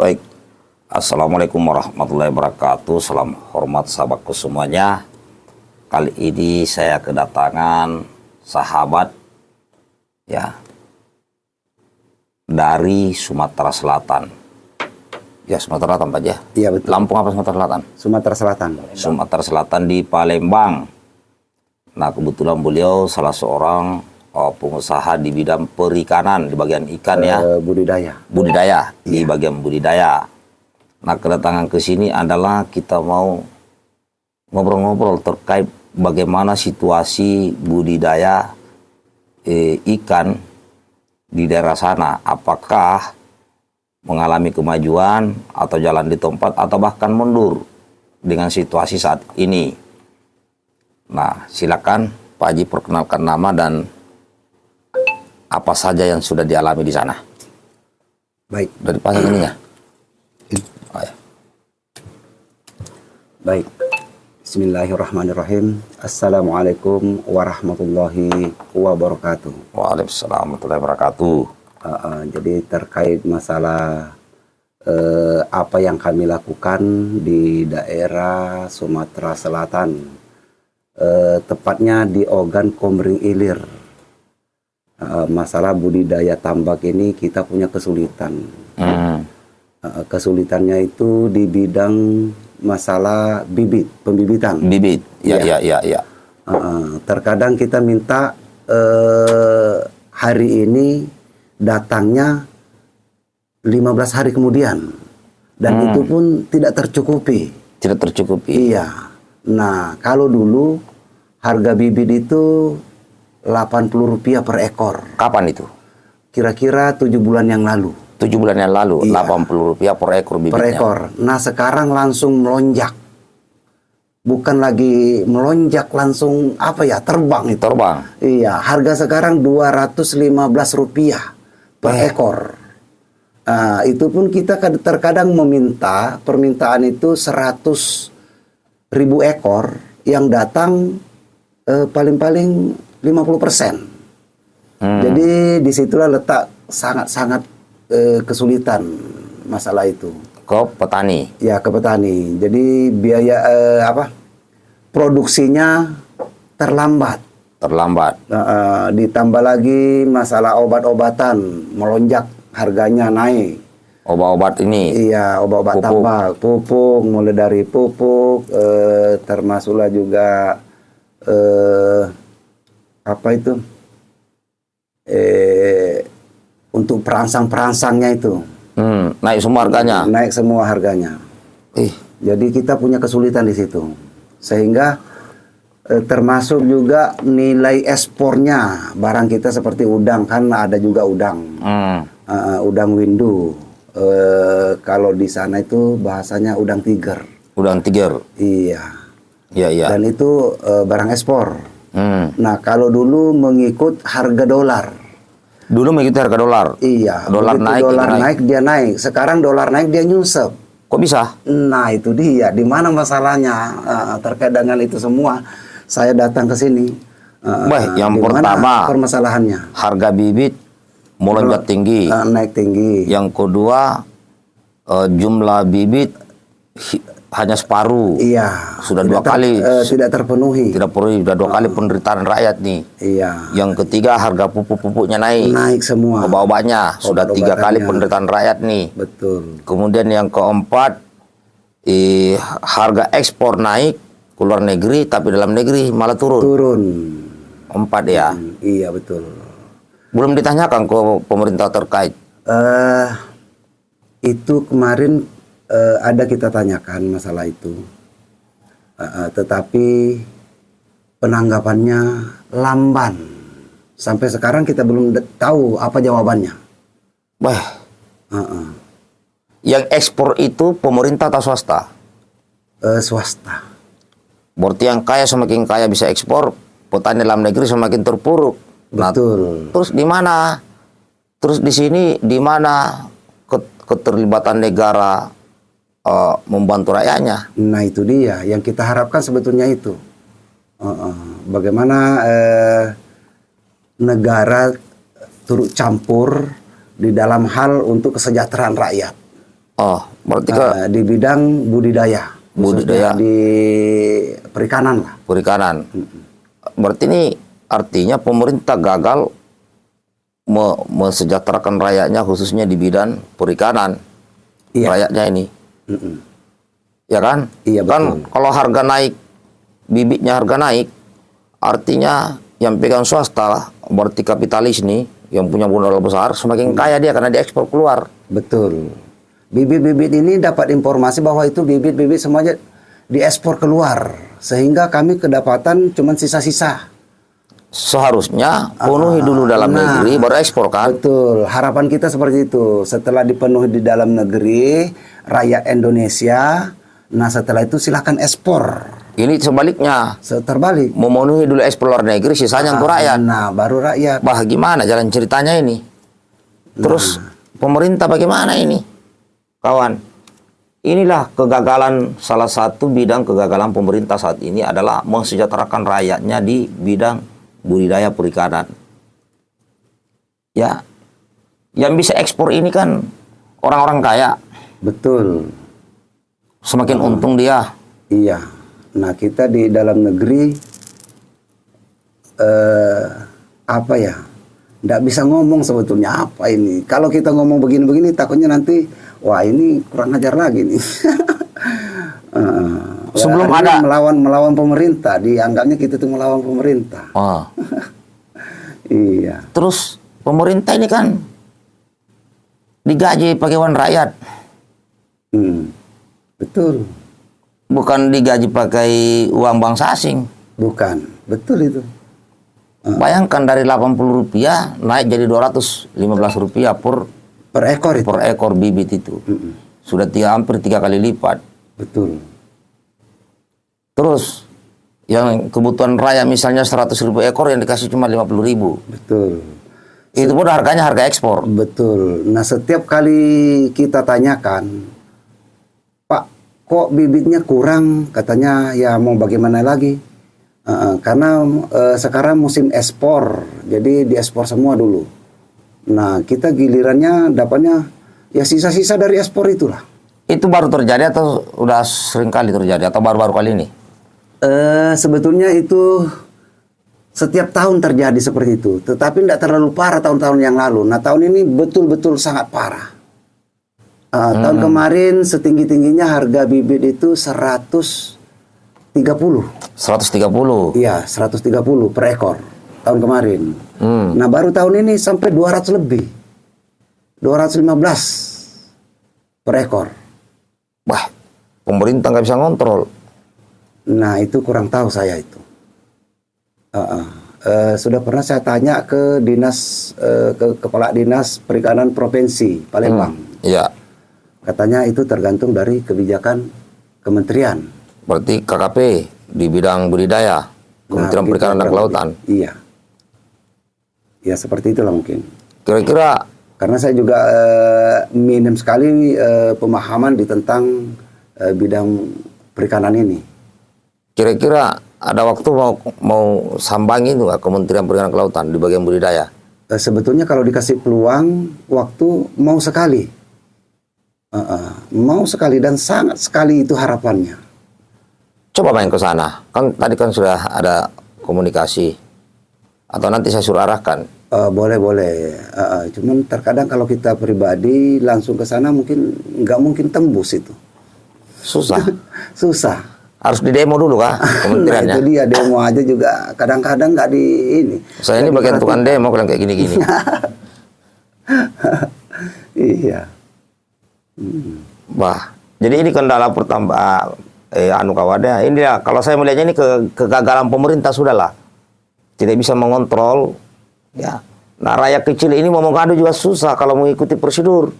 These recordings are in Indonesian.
Baik. Assalamualaikum warahmatullahi wabarakatuh. Salam hormat sahabatku semuanya. Kali ini saya kedatangan sahabat ya dari Sumatera Selatan. Ya Sumatera Selatan Pak ya. Iya betul. Lampung apa Sumatera Selatan? Sumatera Selatan. Sumatera Selatan di Palembang. Nah kebetulan beliau salah seorang oh, pengusaha di bidang perikanan di bagian ikan ya Eh, budidaya. budidaya di bagian budidaya. Nah kedatangan ke sini adalah kita mau ngobrol-ngobrol terkait bagaimana situasi budidaya eh, ikan di daerah sana. Apakah mengalami kemajuan atau jalan di tempat atau bahkan mundur dengan situasi saat ini. Nah silakan Pak Haji perkenalkan nama dan apa saja yang sudah dialami di sana Baik, dari pasang ininya. Oh, ya. baik. Bismillahirrahmanirrahim. Assalamualaikum warahmatullahi wabarakatuh. Waalaikumsalam warahmatullahi wabarakatuh. Uh, uh, jadi terkait masalah eh, apa yang kami lakukan di daerah Sumatera Selatan, Eh, tepatnya di Ogan Komering Ilir. Eh, masalah budidaya tambak ini kita punya kesulitan. Hmm. Uh, kesulitannya itu di bidang masalah bibit, pembibitan. Bibit. Ya, ya, ya, ya. Uh, terkadang kita minta uh, hari ini datangnya 15 hari kemudian. Dan itu pun tidak tercukupi. Tidak tercukupi. Iya. Nah, kalau dulu harga bibit itu 80 rupiah per ekor. Kapan itu? Kira-kira tujuh bulan yang lalu. Tujuh bulan yang lalu, Iya. 80 rupiah per ekor per bibitnya. ekor. Nah sekarang langsung melonjak, bukan lagi melonjak langsung apa ya terbang itu. Terbang. Iya, harga sekarang 215 rupiah per Eh. ekor. Nah, itu pun kita kad- terkadang meminta permintaan itu 100 ribu ekor yang datang eh, paling-paling 50 persen. Hmm. Jadi di situlah letak sangat-sangat eh, kesulitan masalah itu. Ke petani. Ya ke petani. Jadi biaya eh, apa? Produksinya terlambat. Terlambat. Eh, ditambah lagi masalah obat-obatan melonjak harganya naik. Obat-obat ini. Iya obat-obat tambak, pupuk mulai dari pupuk eh, termasuklah juga eh, apa itu eh, untuk perangsang-perangsangnya itu Hmm, naik semua harganya. naik semua harganya. Ih, Jadi kita punya kesulitan di situ. Sehingga eh, termasuk juga nilai ekspornya barang kita seperti udang kan ada juga udang. hmm. Eh, udang windu. Eh, kalau di sana itu bahasanya udang tiger. Udang tiger. Iya. Ya, ya. Dan itu eh, barang ekspor. Hmm. Nah, kalau dulu mengikut harga dolar. Dulu mengikuti harga dolar. Iya, Dolar naik, dolar naik. naik dia naik. Sekarang dolar naik dia nyungsep. Kok bisa? Nah itu dia, di mana masalahnya Eh, terkait dengan itu semua. Saya datang ke sini. Eh, Wah, yang pertama. permasalahannya Harga bibit melonjak tinggi. Eh, naik tinggi. Yang kedua, eh, jumlah bibit hanya separuh. Iya. Sudah tidak dua kali. eh, tidak terpenuhi. Tidak perlu, sudah dua kali penderitaan rakyat nih. Iya. Yang ketiga, harga pupuk-pupuknya naik. Naik semua. Obat-obatnya sudah tiga kali penderitaan rakyat nih. Betul. Kemudian yang keempat, eh, harga ekspor naik ke luar negeri, tapi dalam negeri malah turun. Turun. Empat ya. Hmm, iya betul. Belum ditanyakan ke pemerintah terkait. eh itu kemarin eh, ada kita tanyakan masalah itu, Eh, eh, tetapi penanggapannya lamban. Sampai sekarang kita belum tahu apa jawabannya. Wah, Eh, eh. yang ekspor itu pemerintah atau swasta? Eh, swasta. Berarti yang kaya semakin kaya bisa ekspor, petani dalam negeri semakin terpuruk. Nah, Betul. terus di mana? Terus di sini di mana ke- keterlibatan negara eh, membantu rakyatnya? Nah itu dia yang kita harapkan sebetulnya itu. Eh, eh. Bagaimana eh, negara turut campur di dalam hal untuk kesejahteraan rakyat. Oh, berarti ke Eh, di bidang budidaya. Budidaya. Di perikanan lah. perikanan. Berarti ini artinya pemerintah gagal me- mesejahterakan rakyatnya khususnya di bidang perikanan. Iya. Rakyatnya ini. Mm-mm. Ya kan? Iya, Kan kalau harga naik, bibitnya harga naik, artinya yang pegang swasta lah, berarti kapitalis nih, yang punya modal besar, semakin kaya dia karena diekspor keluar. Betul. Bibit-bibit ini dapat informasi bahwa itu bibit-bibit semuanya diekspor keluar. Sehingga kami kedapatan cuma sisa-sisa. Seharusnya penuhi dulu dalam nah. negeri, baru ekspor kan? Betul. Harapan kita seperti itu. Setelah dipenuhi di dalam negeri, rakyat Indonesia, nah setelah itu silakan ekspor. Ini sebaliknya, Terbalik. memenuhi dulu ekspor luar negeri, sisanya untuk rakyat. Nah, baru rakyat. Bah, gimana jalan ceritanya ini? Terus pemerintah bagaimana ini? Kawan, inilah kegagalan salah satu bidang kegagalan pemerintah saat ini adalah mensejahterakan rakyatnya di bidang budidaya perikanan. Ya, yang bisa ekspor ini kan orang-orang kaya, Betul. semakin untung dia. Iya. Nah, kita di dalam negeri eh apa ya? Nggak bisa ngomong sebetulnya apa ini. Kalau kita ngomong begini-begini takutnya nanti wah ini kurang ajar lagi nih. Eh, Sebelum ada- melawan melawan pemerintah, dianggapnya kita tuh melawan pemerintah. Oh. Iya. Terus pemerintah ini kan digaji pakai uang rakyat. Hmm. Betul. bukan digaji pakai uang bangsa asing. Bukan. Betul itu. Bayangkan dari 80 rupiah naik jadi 215 rupiah per Per ekor itu. per ekor bibit itu. Sudah tiga, hampir tiga kali lipat. Betul. Terus yang kebutuhan raya misalnya 100 ribu ekor yang dikasih cuma 50 ribu. Betul. Itu pun harganya harga ekspor. Betul. Nah, setiap kali kita tanyakan, Pak, kok bibitnya kurang? Katanya, ya mau bagaimana lagi? Uh, karena uh, sekarang musim ekspor, jadi diekspor semua dulu. Nah, kita gilirannya dapatnya ya sisa-sisa dari ekspor itulah. Itu baru terjadi atau udah sering kali terjadi atau baru-baru kali ini? Eh, sebetulnya itu setiap tahun terjadi seperti itu, tetapi tidak terlalu parah tahun-tahun yang lalu. Nah tahun ini betul-betul sangat parah. Eh, Tahun kemarin setinggi tingginya harga bibit itu 130, 130. iya 130 per ekor tahun kemarin. Hmm. Nah baru tahun ini sampai 200 lebih, 215 per ekor. Wah, pemerintah nggak bisa ngontrol. Nah itu kurang tahu saya itu. Uh, uh. Eh, sudah pernah saya tanya ke dinas eh, ke kepala dinas perikanan provinsi Palembang. Iya. Katanya itu tergantung dari kebijakan kementerian. Berarti KKP di bidang budidaya, Kementerian Nah, Perikanan dan Kelautan. Iya. Ya seperti itulah mungkin. Kira-kira Karena saya juga eh, minim sekali eh, pemahaman di tentang eh, bidang perikanan ini. Kira-kira ada waktu mau mau sambangi itu nggak Kementerian Perikanan Kelautan di bagian budidaya? Eh, sebetulnya kalau dikasih peluang waktu mau sekali, Eh, eh, mau sekali dan sangat sekali itu harapannya. Coba main ke sana. Kan tadi kan sudah ada komunikasi. Atau nanti saya suruh arahkan. Eh, boleh boleh, Eh, eh, cuman terkadang kalau kita pribadi langsung ke sana mungkin nggak mungkin tembus itu, Susah. susah. Harus di demo dulu kah Nah itu dia demo aja juga kadang-kadang nggak di ini. Saya ini bagian tukang demo kalau kayak gini-gini. Iya, Wah, jadi ini kendala pertama eh anu kawannya. Ini ya kalau saya melihatnya ini ke, kegagalan pemerintah sudahlah. Tidak bisa mengontrol ya. Nah, rakyat kecil ini mau mengadu juga susah kalau mengikuti prosedur.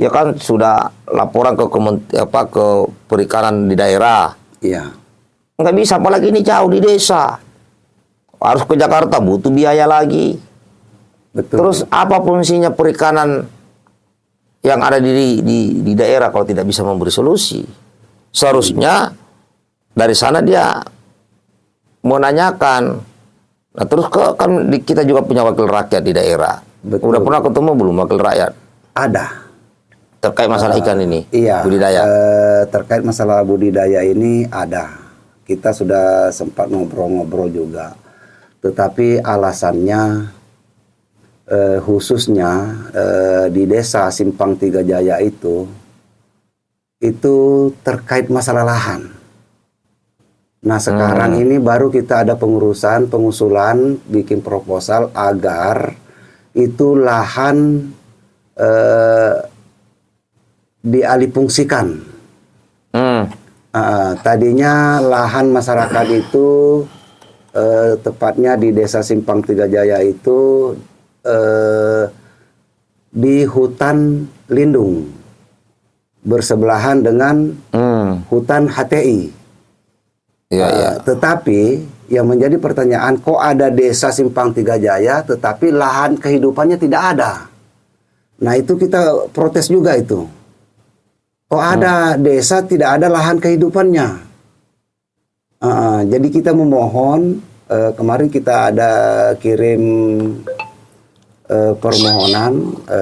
Ya kan sudah laporan ke apa ke perikanan di daerah. iya, Nggak bisa apalagi ini jauh di desa. Harus ke Jakarta butuh biaya lagi. betul. Terus apa fungsinya perikanan yang ada di, di di daerah kalau tidak bisa memberi solusi? Seharusnya dari sana dia menanyakan. Nah terus ke, kan kita juga punya wakil rakyat di daerah. Betul. Udah pernah ketemu belum wakil rakyat? ada, terkait masalah ikan ini? Iya. Budidaya. eh, terkait masalah budidaya ini ada. Kita sudah sempat ngobrol-ngobrol juga. Tetapi alasannya eh, khususnya eh, di desa Simpang Tiga Jaya itu itu terkait masalah lahan. Nah sekarang ini baru kita ada pengurusan, pengusulan, bikin proposal agar itu lahan eh, dialihfungsikan. Hmm. Ah, tadinya lahan masyarakat itu eh, tepatnya di desa Simpang Tiga Jaya itu eh, di hutan lindung bersebelahan dengan Hmm. hutan HTI. Iya, Eh, iya. Tetapi yang menjadi pertanyaan kok ada desa Simpang Tiga Jaya tetapi lahan kehidupannya tidak ada. Nah itu kita protes juga itu. Kok ada desa tidak ada lahan kehidupannya. Uh, jadi kita memohon eh, kemarin kita ada kirim eh, permohonan eh,